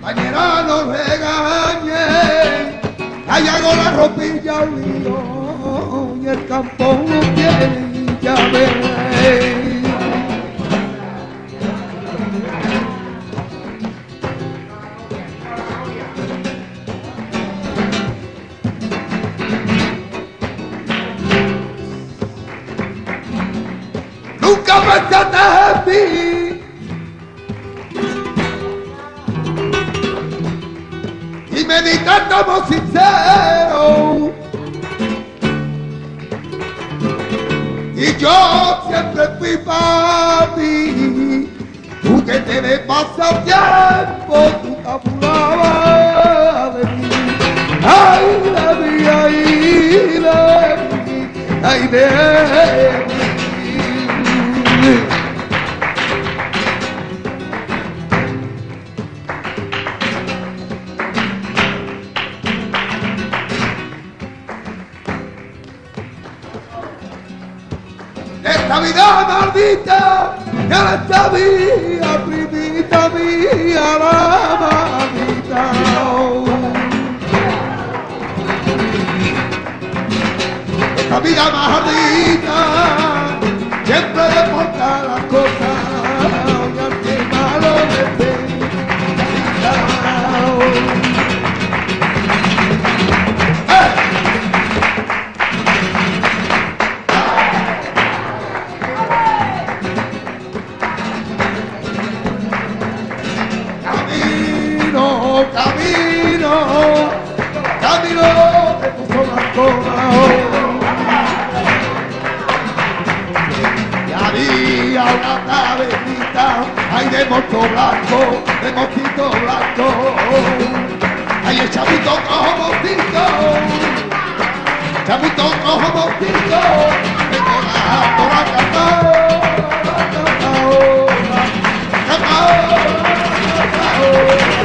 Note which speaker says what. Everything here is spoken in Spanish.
Speaker 1: Mañana nos regañen, allá la ropilla y el campo no tiene ya verás. government and the happy. Y meditando sincero. Y yo siempre fui papi, tú que te me pasas tiempo, tú te apurabas de mí. Ay, la mía, ay, la mía, ay, de. vita, nella tua vita. Camino, camino, de tu zona Y había una tabernita, ay de moto blanco, de mosquito blanco. Ay el chavito cojo mosquito, chavito cojo mosquito, de cantao. Siempre